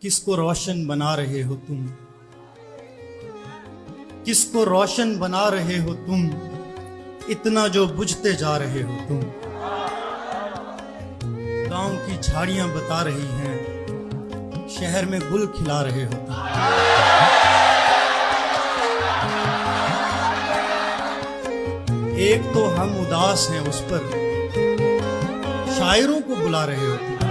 کس کو روشن بنا رہے ہو تم؟ کس کو روشن بنا رہے ہو تم؟ اتنا جو بجھتے جا رہے ہو تم۔ گاؤں کی جھاڑیاں بتا رہی ہیں، شہر میں گل کھلا رہے ہو تم۔ ایک تو ہم اداس ہیں اس پر، شاعروں کو بلا رہے ہو تم۔